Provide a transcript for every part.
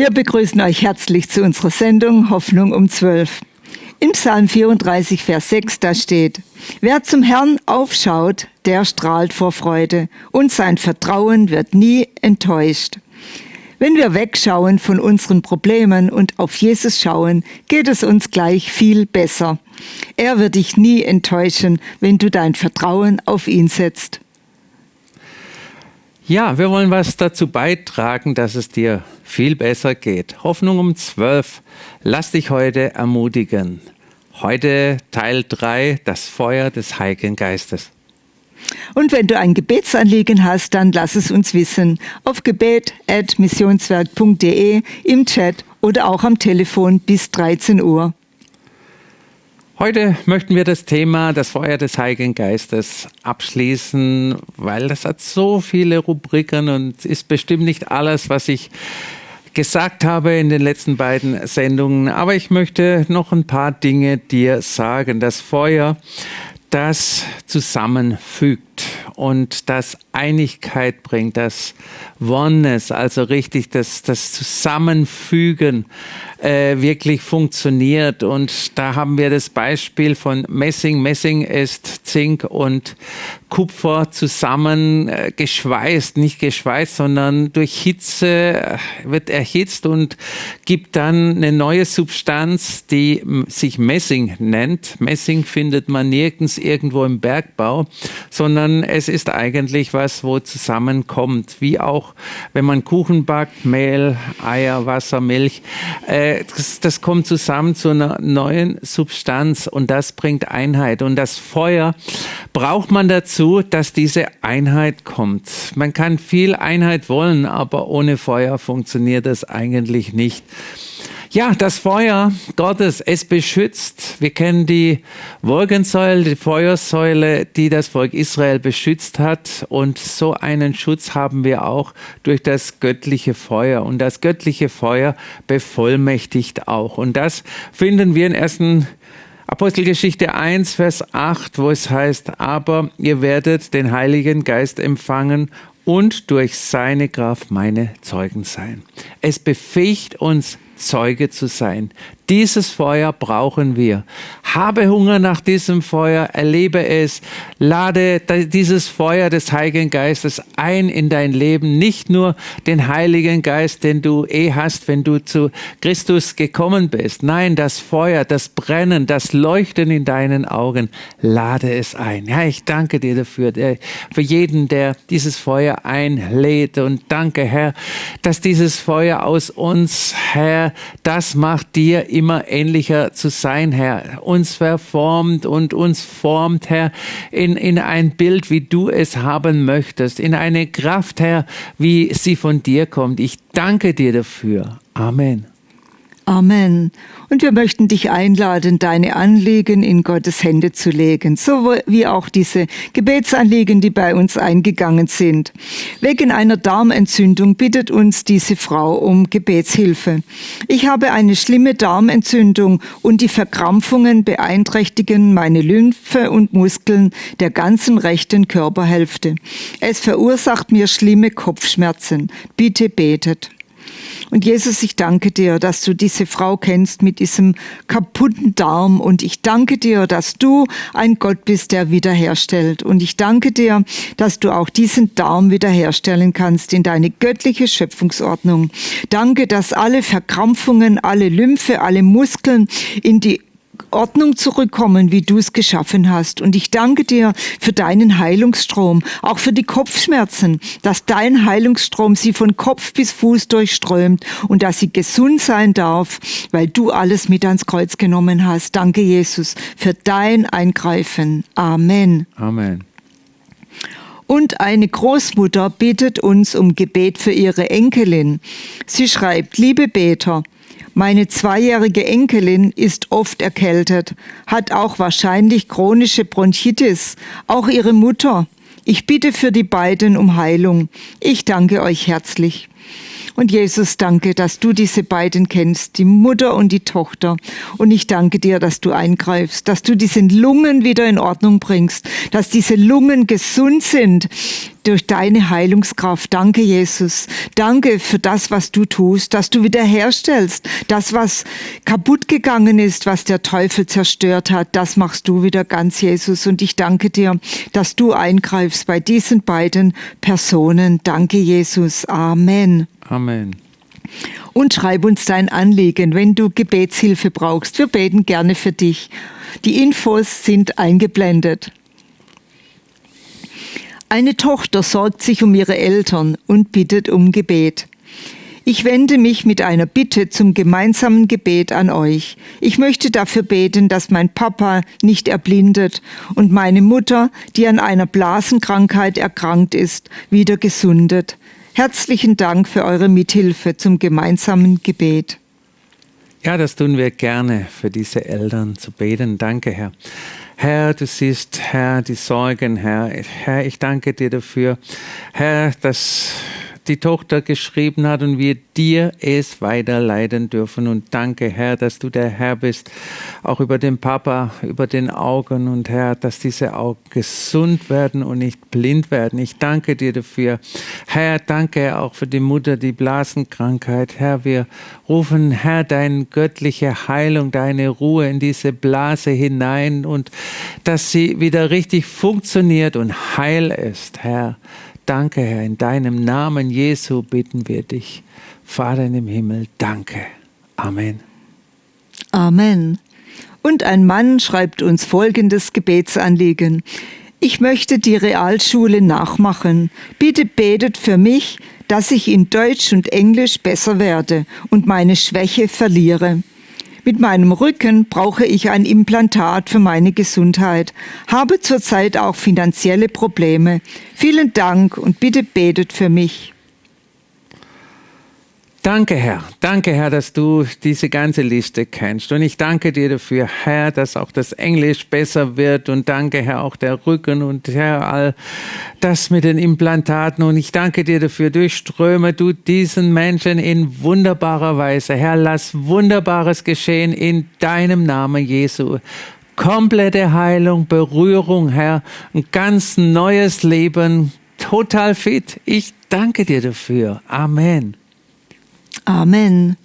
Wir begrüßen euch herzlich zu unserer Sendung Hoffnung um 12. In Psalm 34, Vers 6, da steht, Wer zum Herrn aufschaut, der strahlt vor Freude und sein Vertrauen wird nie enttäuscht. Wenn wir wegschauen von unseren Problemen und auf Jesus schauen, geht es uns gleich viel besser. Er wird dich nie enttäuschen, wenn du dein Vertrauen auf ihn setzt. Ja, wir wollen was dazu beitragen, dass es dir viel besser geht. Hoffnung um 12. Lass dich heute ermutigen. Heute Teil 3, das Feuer des Heiligen Geistes. Und wenn du ein Gebetsanliegen hast, dann lass es uns wissen auf gebet.missionswerk.de, im Chat oder auch am Telefon bis 13 Uhr. Heute möchten wir das Thema das Feuer des Heiligen Geistes abschließen, weil das hat so viele Rubriken und ist bestimmt nicht alles, was ich gesagt habe in den letzten beiden Sendungen. Aber ich möchte noch ein paar Dinge dir sagen. Das Feuer, das zusammenfügt und das Einigkeit bringt, das Oneness, also richtig das, das Zusammenfügen äh, wirklich funktioniert. Und da haben wir das Beispiel von Messing. Messing ist Zink und Kupfer zusammen äh, geschweißt, nicht geschweißt, sondern durch Hitze äh, wird erhitzt und gibt dann eine neue Substanz, die sich Messing nennt. Messing findet man nirgends irgendwo im Bergbau, sondern es ist eigentlich was, wo zusammenkommt, wie auch wenn man Kuchen backt, Mehl, Eier, Wasser, Milch. Äh, das, das kommt zusammen zu einer neuen Substanz und das bringt Einheit. Und das Feuer braucht man dazu, dass diese Einheit kommt. Man kann viel Einheit wollen, aber ohne Feuer funktioniert das eigentlich nicht. Ja, das Feuer Gottes, es beschützt. Wir kennen die Wolkensäule, die Feuersäule, die das Volk Israel beschützt hat. Und so einen Schutz haben wir auch durch das göttliche Feuer. Und das göttliche Feuer bevollmächtigt auch. Und das finden wir in 1. Apostelgeschichte 1, Vers 8, wo es heißt, aber ihr werdet den Heiligen Geist empfangen und durch seine Kraft meine Zeugen sein. Es befähigt uns, Zeuge zu sein. Dieses Feuer brauchen wir. Habe Hunger nach diesem Feuer, erlebe es, lade dieses Feuer des Heiligen Geistes ein in dein Leben. Nicht nur den Heiligen Geist, den du eh hast, wenn du zu Christus gekommen bist. Nein, das Feuer, das Brennen, das Leuchten in deinen Augen, lade es ein. Ja, ich danke dir dafür, für jeden, der dieses Feuer einlädt. Und danke, Herr, dass dieses Feuer aus uns, Herr, das macht dir immer ähnlicher zu sein, Herr. Uns verformt und uns formt, Herr, in, in ein Bild, wie du es haben möchtest, in eine Kraft, Herr, wie sie von dir kommt. Ich danke dir dafür. Amen. Amen. Und wir möchten dich einladen, deine Anliegen in Gottes Hände zu legen, so wie auch diese Gebetsanliegen, die bei uns eingegangen sind. Wegen einer Darmentzündung bittet uns diese Frau um Gebetshilfe. Ich habe eine schlimme Darmentzündung und die Verkrampfungen beeinträchtigen meine Lymphe und Muskeln der ganzen rechten Körperhälfte. Es verursacht mir schlimme Kopfschmerzen. Bitte betet. Und Jesus, ich danke dir, dass du diese Frau kennst mit diesem kaputten Darm. Und ich danke dir, dass du ein Gott bist, der wiederherstellt. Und ich danke dir, dass du auch diesen Darm wiederherstellen kannst in deine göttliche Schöpfungsordnung. Danke, dass alle Verkrampfungen, alle Lymphe, alle Muskeln in die Ordnung zurückkommen, wie du es geschaffen hast. Und ich danke dir für deinen Heilungsstrom, auch für die Kopfschmerzen, dass dein Heilungsstrom sie von Kopf bis Fuß durchströmt und dass sie gesund sein darf, weil du alles mit ans Kreuz genommen hast. Danke, Jesus, für dein Eingreifen. Amen. Amen. Und eine Großmutter bittet uns um Gebet für ihre Enkelin. Sie schreibt, liebe Beter, meine zweijährige Enkelin ist oft erkältet, hat auch wahrscheinlich chronische Bronchitis, auch ihre Mutter. Ich bitte für die beiden um Heilung. Ich danke euch herzlich. Und Jesus, danke, dass du diese beiden kennst, die Mutter und die Tochter. Und ich danke dir, dass du eingreifst, dass du diese Lungen wieder in Ordnung bringst, dass diese Lungen gesund sind durch deine Heilungskraft. Danke, Jesus. Danke für das, was du tust, dass du wiederherstellst. Das, was kaputt gegangen ist, was der Teufel zerstört hat, das machst du wieder ganz, Jesus. Und ich danke dir, dass du eingreifst bei diesen beiden Personen. Danke, Jesus. Amen. Amen. Und schreib uns dein Anliegen, wenn du Gebetshilfe brauchst. Wir beten gerne für dich. Die Infos sind eingeblendet. Eine Tochter sorgt sich um ihre Eltern und bittet um Gebet. Ich wende mich mit einer Bitte zum gemeinsamen Gebet an euch. Ich möchte dafür beten, dass mein Papa nicht erblindet und meine Mutter, die an einer Blasenkrankheit erkrankt ist, wieder gesundet. Herzlichen Dank für eure Mithilfe zum gemeinsamen Gebet. Ja, das tun wir gerne für diese Eltern zu beten. Danke, Herr. Herr, du siehst, Herr, die Sorgen, Herr. Herr, ich danke dir dafür, Herr, dass die Tochter geschrieben hat und wir dir es weiterleiten dürfen. Und danke, Herr, dass du der Herr bist, auch über den Papa, über den Augen und Herr, dass diese Augen gesund werden und nicht blind werden. Ich danke dir dafür. Herr, danke auch für die Mutter, die Blasenkrankheit. Herr, wir rufen, Herr, deine göttliche Heilung, deine Ruhe in diese Blase hinein und dass sie wieder richtig funktioniert und heil ist, Herr. Danke, Herr, in deinem Namen Jesu bitten wir dich. Vater dem Himmel, danke. Amen. Amen. Und ein Mann schreibt uns folgendes Gebetsanliegen. Ich möchte die Realschule nachmachen. Bitte betet für mich, dass ich in Deutsch und Englisch besser werde und meine Schwäche verliere. Mit meinem Rücken brauche ich ein Implantat für meine Gesundheit, habe zurzeit auch finanzielle Probleme. Vielen Dank und bitte betet für mich. Danke, Herr. Danke, Herr, dass du diese ganze Liste kennst. Und ich danke dir dafür, Herr, dass auch das Englisch besser wird. Und danke, Herr, auch der Rücken und Herr, all das mit den Implantaten. Und ich danke dir dafür, durchströme du diesen Menschen in wunderbarer Weise. Herr, lass Wunderbares geschehen in deinem Namen, Jesu komplette Heilung, Berührung, Herr, ein ganz neues Leben, total fit. Ich danke dir dafür. Amen. Amen.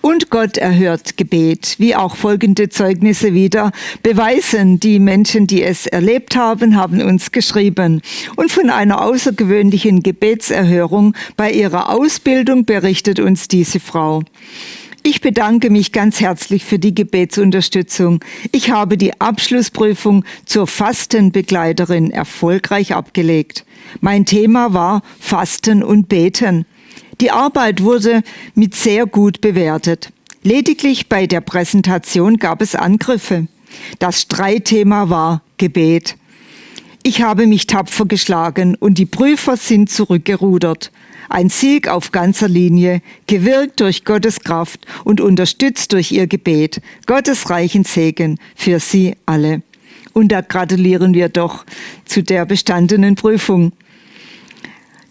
Und Gott erhört Gebet, wie auch folgende Zeugnisse wieder beweisen. Die Menschen, die es erlebt haben, haben uns geschrieben. Und von einer außergewöhnlichen Gebetserhörung bei ihrer Ausbildung berichtet uns diese Frau. Ich bedanke mich ganz herzlich für die Gebetsunterstützung. Ich habe die Abschlussprüfung zur Fastenbegleiterin erfolgreich abgelegt. Mein Thema war Fasten und Beten. Die Arbeit wurde mit sehr gut bewertet. Lediglich bei der Präsentation gab es Angriffe. Das Streitthema war Gebet. Ich habe mich tapfer geschlagen und die Prüfer sind zurückgerudert. Ein Sieg auf ganzer Linie, gewirkt durch Gottes Kraft und unterstützt durch ihr Gebet. Gottes reichen Segen für Sie alle. Und da gratulieren wir doch zu der bestandenen Prüfung.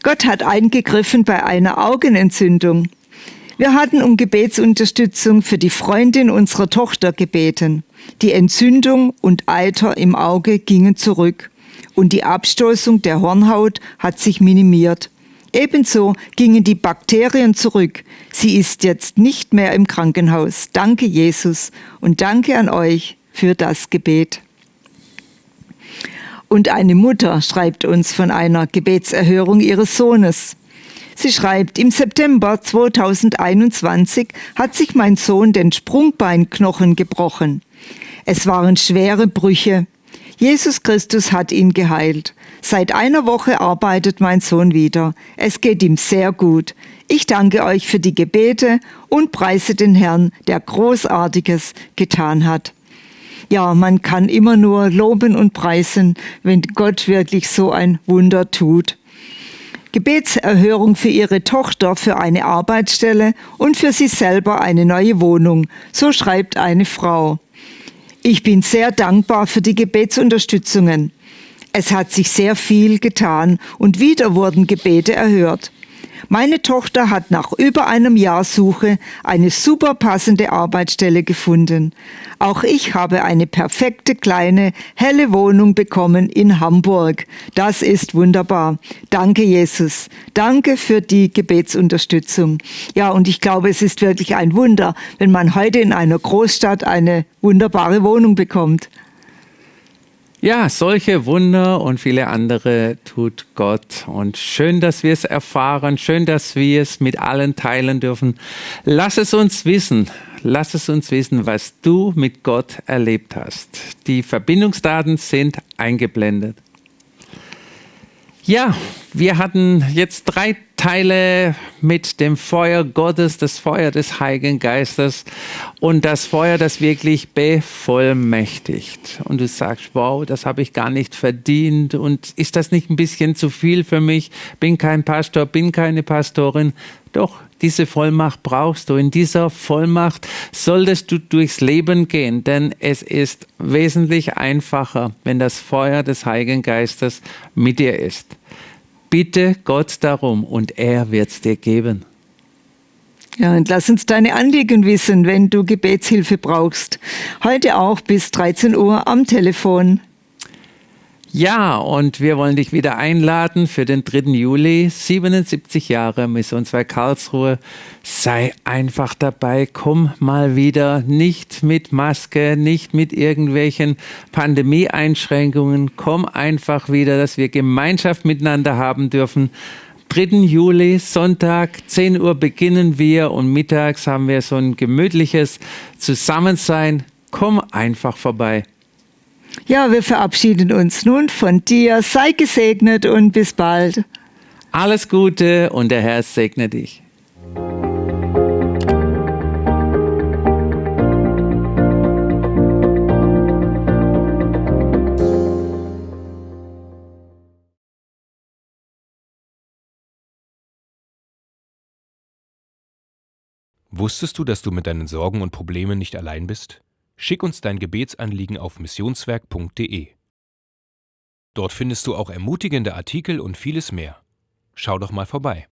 Gott hat eingegriffen bei einer Augenentzündung. Wir hatten um Gebetsunterstützung für die Freundin unserer Tochter gebeten. Die Entzündung und Eiter im Auge gingen zurück und die Abstoßung der Hornhaut hat sich minimiert. Ebenso gingen die Bakterien zurück. Sie ist jetzt nicht mehr im Krankenhaus. Danke Jesus und danke an euch für das Gebet. Und eine Mutter schreibt uns von einer Gebetserhörung ihres Sohnes. Sie schreibt, im September 2021 hat sich mein Sohn den Sprungbeinknochen gebrochen. Es waren schwere Brüche. Jesus Christus hat ihn geheilt. Seit einer Woche arbeitet mein Sohn wieder. Es geht ihm sehr gut. Ich danke euch für die Gebete und preise den Herrn, der Großartiges getan hat ja, man kann immer nur loben und preisen, wenn Gott wirklich so ein Wunder tut. Gebetserhörung für ihre Tochter für eine Arbeitsstelle und für sie selber eine neue Wohnung. So schreibt eine Frau. Ich bin sehr dankbar für die Gebetsunterstützungen. Es hat sich sehr viel getan und wieder wurden Gebete erhört. Meine Tochter hat nach über einem Jahr Suche eine super passende Arbeitsstelle gefunden. Auch ich habe eine perfekte kleine, helle Wohnung bekommen in Hamburg. Das ist wunderbar. Danke, Jesus. Danke für die Gebetsunterstützung. Ja, und ich glaube, es ist wirklich ein Wunder, wenn man heute in einer Großstadt eine wunderbare Wohnung bekommt. Ja, solche Wunder und viele andere tut Gott. Und schön, dass wir es erfahren, schön, dass wir es mit allen teilen dürfen. Lass es uns wissen. Lass es uns wissen, was du mit Gott erlebt hast. Die Verbindungsdaten sind eingeblendet. Ja, wir hatten jetzt drei Teile mit dem Feuer Gottes, das Feuer des Heiligen Geistes und das Feuer, das wirklich bevollmächtigt. Und du sagst, wow, das habe ich gar nicht verdient und ist das nicht ein bisschen zu viel für mich? Bin kein Pastor, bin keine Pastorin. Doch, diese Vollmacht brauchst du. In dieser Vollmacht solltest du durchs Leben gehen, denn es ist wesentlich einfacher, wenn das Feuer des Heiligen Geistes mit dir ist. Bitte Gott darum und er wird es dir geben. Ja, und lass uns deine Anliegen wissen, wenn du Gebetshilfe brauchst. Heute auch bis 13 Uhr am Telefon ja, und wir wollen dich wieder einladen für den 3. Juli, 77 Jahre Missionswerk Karlsruhe. Sei einfach dabei, komm mal wieder, nicht mit Maske, nicht mit irgendwelchen Pandemieeinschränkungen, komm einfach wieder, dass wir Gemeinschaft miteinander haben dürfen. 3. Juli, Sonntag, 10 Uhr beginnen wir und mittags haben wir so ein gemütliches Zusammensein. Komm einfach vorbei. Ja, wir verabschieden uns nun von dir. Sei gesegnet und bis bald. Alles Gute und der Herr segne dich. Wusstest du, dass du mit deinen Sorgen und Problemen nicht allein bist? Schick uns dein Gebetsanliegen auf missionswerk.de. Dort findest du auch ermutigende Artikel und vieles mehr. Schau doch mal vorbei.